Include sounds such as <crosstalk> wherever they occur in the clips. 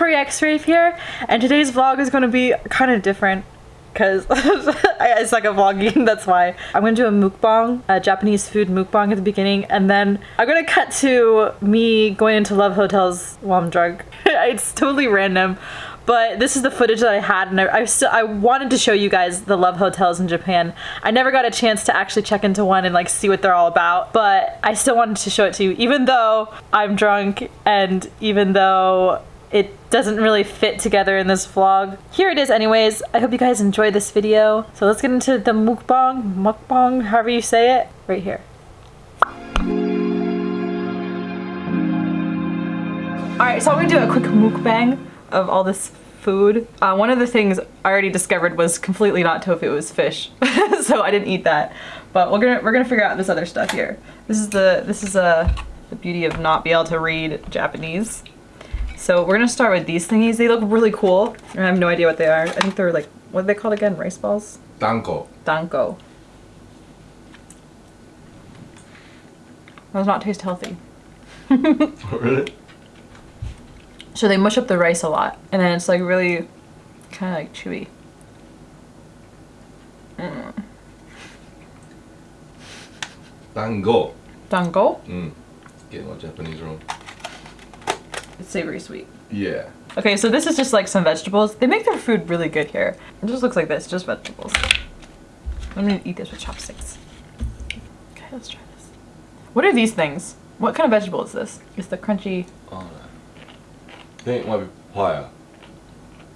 Victoria X-Rave here, and today's vlog is going to be kind of different because <laughs> it's like a vlogging, <laughs> that's why. I'm gonna do a mukbang, a Japanese food mukbang at the beginning, and then I'm gonna cut to me going into love hotels while I'm drunk. it's totally random, but this is the footage that I had, and I, I still I wanted to show you guys the love hotels in Japan. I never got a chance to actually check into one and like see what they're all about, but I still wanted to show it to you, even though I'm drunk and even though it doesn't really fit together in this vlog. Here it is anyways. I hope you guys enjoyed this video. So let's get into the mukbang, mukbang, however you say it, right here. Alright, so I'm gonna do a quick mukbang of all this food. Uh, one of the things I already discovered was completely not tofu, it was fish. <laughs> so I didn't eat that. But we're gonna we're gonna figure out this other stuff here. This is the this is a uh, the beauty of not being able to read Japanese. So we're gonna start with these thingies. They look really cool. I have no idea what they are. I think they're like, what are they called again? Rice balls? Danko. Danko. Does not taste healthy. <laughs> really? So they mush up the rice a lot. And then it's like really kind of like chewy. Mm. Dango. Dango? Mm. Getting my Japanese wrong. It's savory sweet. Yeah. Okay, so this is just like some vegetables. They make their food really good here. It just looks like this, just vegetables. I'm gonna eat this with chopsticks. Okay, let's try this. What are these things? What kind of vegetable is this? It's the crunchy... Oh, no. I think it might be papaya.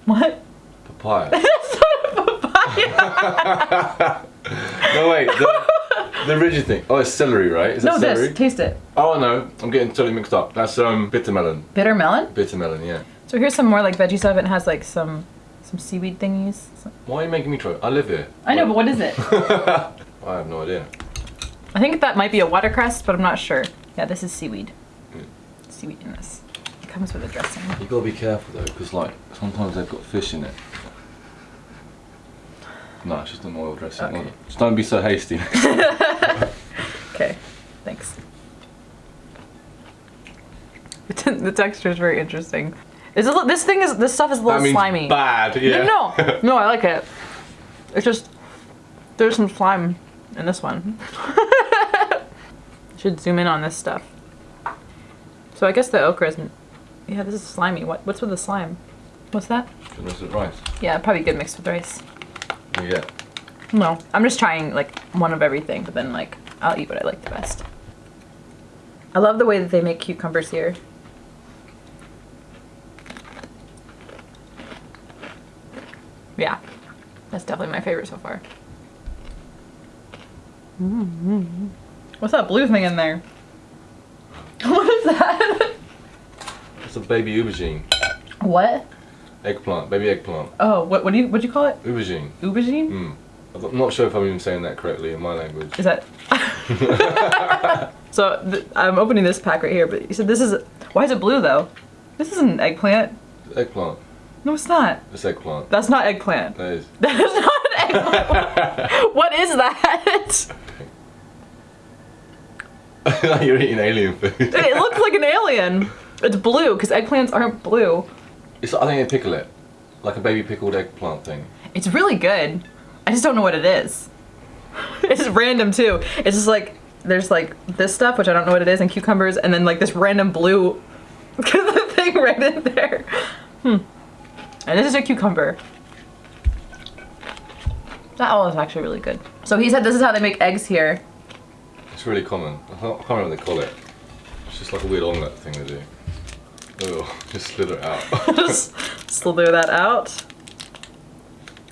What? Papaya. <laughs> That's not a papaya! <laughs> no, wait. The, the rigid thing. Oh, it's celery, right? Is no, celery? this. Taste it. Oh, no. I'm getting totally mixed up. That's um bitter melon. Bitter melon? Bitter melon, yeah. So here's some more like veggie stuff. It has like some some seaweed thingies. Why are you making me try? I live here. I know, but what is it? <laughs> I have no idea. I think that might be a watercress, but I'm not sure. Yeah, this is seaweed. Mm. Seaweed in this. It comes with a dressing. You gotta be careful though, because like sometimes they've got fish in it. No, it's just an oil dressing. Okay. Just don't be so hasty. <laughs> <laughs> Okay, thanks. the texture is very interesting. Is it, this thing is this stuff is a little slimy. bad. Yeah. No, no, <laughs> no, I like it. It's just there's some slime in this one. Should zoom in on this stuff. So I guess the okra isn't. Yeah, this is slimy. What what's with the slime? What's that? Goodness of rice. Yeah, probably good mixed with rice. Yeah. No, I'm just trying like one of everything, but then like I'll eat what I like the best. I love the way that they make cucumbers here. Yeah, that's definitely my favorite so far. Mm-hmm. What's that blue thing in there? <laughs> What is that? It's a baby aubergine. What? Eggplant. Baby eggplant. Oh, what what do you what do you call it? Aubergine. Aubergine? Mm. I'm not sure if I'm even saying that correctly in my language. Is that? <laughs> so th I'm opening this pack right here, but you said this is. Why is it blue though? This isn't an eggplant. Eggplant. No, it's not. It's eggplant. That's not eggplant. That is. <laughs> That is not an eggplant. <laughs> what is that? You're eating alien food. it looks like an alien. It's blue because eggplants aren't blue. It's, I think they pickle it. Like a baby pickled eggplant thing. It's really good. I just don't know what it is. <laughs> It's random too. It's just like there's like this stuff which I don't know what it is and cucumbers and then like this random blue <laughs> thing right in there. Hmm. And this is a cucumber. That all is actually really good. So he said this is how they make eggs here. It's really common. I can't remember what they call it. It's just like a weird omelette thing they do. Oh, just slither it out. <laughs> <laughs> Just slither that out.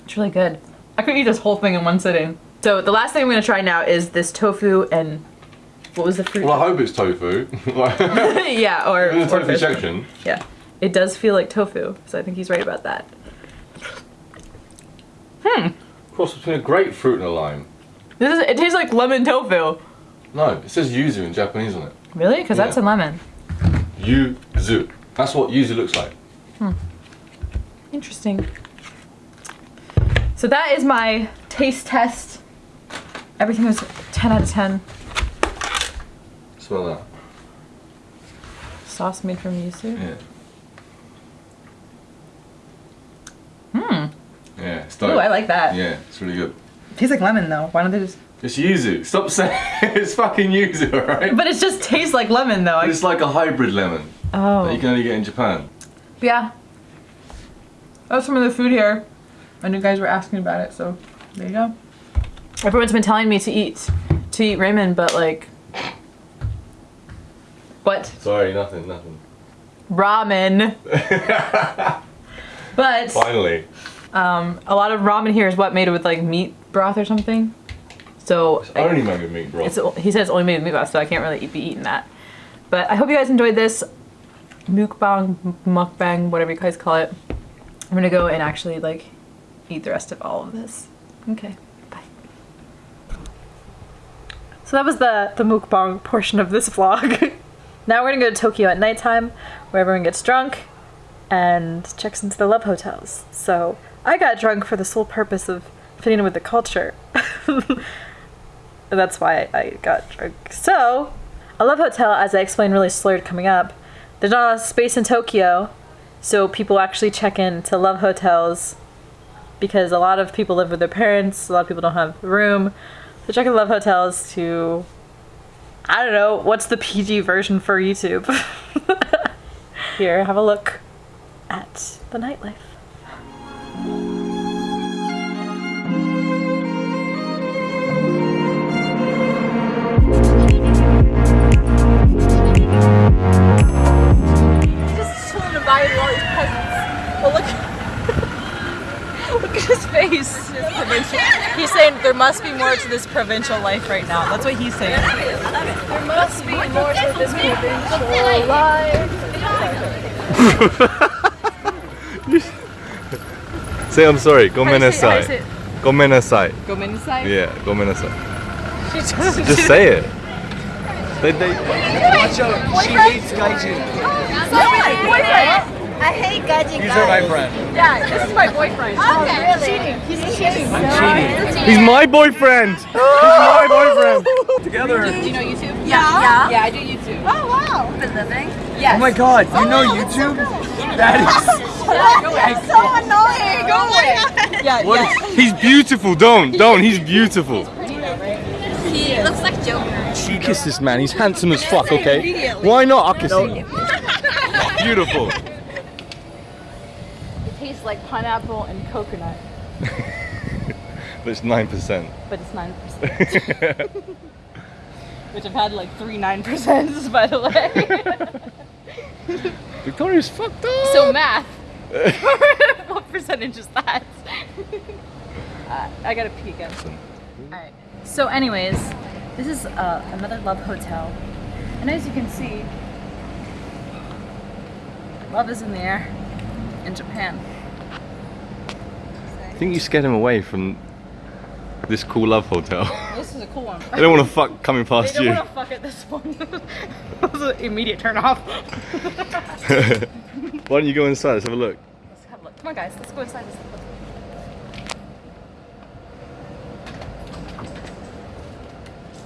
It's really good. I could eat this whole thing in one sitting. So the last thing I'm gonna try now is this tofu and what was the fruit? well, I hope it's tofu. <laughs> Yeah, or, in the tofu fish. section. Yeah, it does feel like tofu, so I think he's right about that. Hmm, Cross between a grapefruit and a lime. this is, it tastes like lemon tofu. No, it says yuzu in Japanese on it. Really? Because that's a lemon yuzu. That's what yuzu looks like. Hmm. Interesting. So that is my taste test. Everything was 10 out of 10. Smell that. Sauce made from yuzu? Yeah. Hmm. Yeah, it's. Ooh, I like that. Yeah, it's really good. Tastes like lemon though. Why don't they just it's yuzu. Stop saying <laughs> it's fucking yuzu, alright? But it just tastes like lemon though. It's like a hybrid lemon oh. that you can only get in Japan. Yeah. That was some of the food here. And you guys were asking about it, so there you go. Everyone's been telling me to eat to eat ramen, but like what? Sorry, nothing, nothing. Ramen. <laughs> but Finally. um a lot of ramen here is what made it with like meat broth or something. So It's only made with meat broth. it's he says only made with meat broth, so I can't really be eating that. But I hope you guys enjoyed this mukbang, mukbang, whatever you guys call it. I'm gonna go and actually like eat the rest of all of this. Okay, bye. So that was the the mukbang portion of this <laughs> vlog. now we're gonna go to Tokyo at nighttime, where everyone gets drunk and checks into the love hotels. So I got drunk for the sole purpose of fitting in with the culture. <laughs> And that's why I got drunk. So, a love hotel, as I explained really slurred coming up, there's not a lot of space in Tokyo, so people actually check in to love hotels because a lot of people live with their parents, a lot of people don't have room. So check in love hotels to I don't know, what's the PG version for YouTube? <laughs> Here, have a look at the nightlife. Presents. But look, <laughs> look at his face. He's saying there must be more to this provincial life right now. That's what he's saying. There must be more to this provincial life. <laughs> Say I'm sorry. How do you say- how do you say Gomenasai. it? Gomenasai. Go inside. Yeah, gomenasai. She just, Just say it. They, they, Watch out, she hates gaijin. I hate gaijin These are my friend. Yeah, this is my boyfriend. Oh, really? Oh, cheating. He's cheating. I'm cheating. He's my boyfriend. He's my boyfriend. Together. Do you know YouTube? Yeah. Yeah. Yeah, I do YouTube. Oh, wow. Been living? Yes. Oh my god, you oh, know YouTube? That That's so <laughs> annoying. Go oh away. Yeah. What yeah. He's beautiful. Don't, don't. He's beautiful. He looks like Joker. she kissed this man. He's handsome as fuck, okay? Why not? I'll kiss him. <laughs> Beautiful. Like pineapple and coconut, <laughs> but it's nine percent. but it's 9%. <laughs> Which I've had like three 9%, <laughs> by the way. Victoria's fucked up. so math. what percentage is that? uh, I gotta pee again. Alright. So anyways, this is uh, another love hotel. And as you can see, love is in the air in Japan. I think you scared him away from this cool love hotel. <laughs> This is a cool one. I don't want to fuck coming They past don't you. want to fuck at this one. <laughs> that was an immediate turn off. <laughs> Why don't you go inside? Let's have a look. Let's have a look. Come on, guys. Let's go inside this.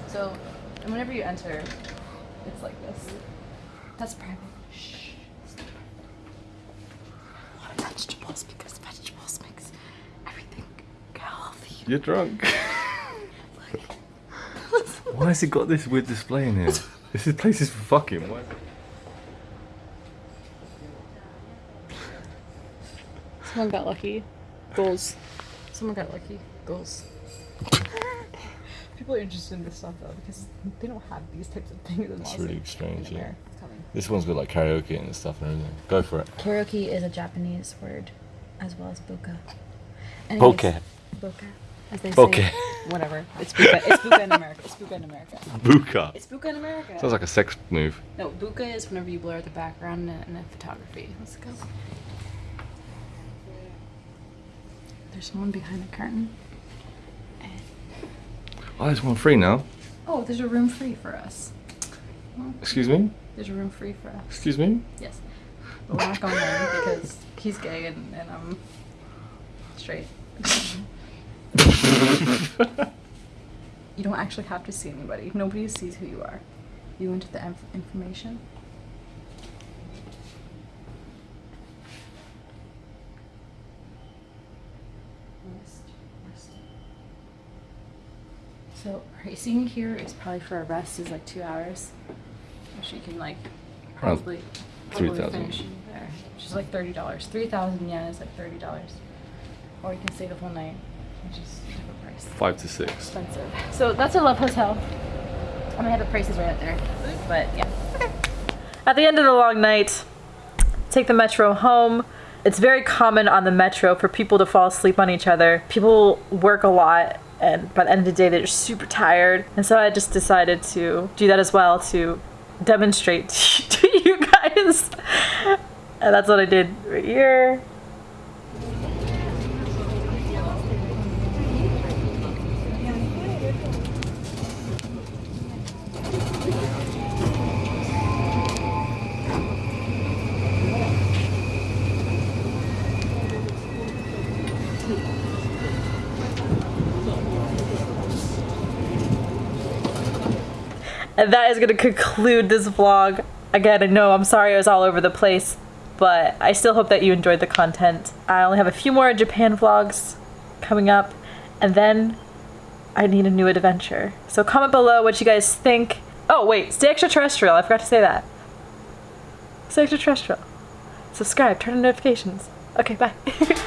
So, and whenever you enter, it's like this. That's private. Shh. A lot of vegetables because vegetables makes. You're drunk. Why has it got this weird display in here? This is- place is for fucking. Why? Someone got lucky. Goals. Someone got lucky. Goals. People are interested in this stuff though because they don't have these types of things in It's really strange, yeah. America. It's coming. This one's got like karaoke and stuff and everything. Go for it. Karaoke is a Japanese word, as well as buka. Poke. Buka. As they say. Whatever. It's buka. It's buka in America. It's buka in America. Buka. It's buka in America. Sounds like a sex move. no, buka is whenever you blur out the background in a, in a photography. Let's go. There's someone behind the curtain. Oh, there's one free now. Oh, there's a room free for us. Excuse me? There's a room free for us. Excuse me? Yes. But we're not going in because he's gay and, and I'm straight. <laughs> you don't actually have to see anybody. Nobody sees who you are. You enter the inf information. So racing here is probably for a rest is like two hours. She can like probably, probably 3,000. She's like $30. 3,000 yen is like $30. Or you can stay the whole night which is a. Five to six. Expensive. So that's a Love Hotel. I'm gonna have the prices right up there, but yeah. At the end of the long night, take the metro home. It's very common on the metro for people to fall asleep on each other. People work a lot, and by the end of the day, they're super tired. And so I just decided to do that as well to demonstrate <laughs> to you guys. And that's what I did right here. And that is going to conclude this vlog. Again, I know I'm sorry I was all over the place, but I still hope that you enjoyed the content. I only have a few more Japan vlogs coming up, and then I need a new adventure. So comment below what you guys think. Oh, wait, stay extraterrestrial. I forgot to say that. Stay extraterrestrial. Subscribe, turn on notifications. Okay, bye. <laughs>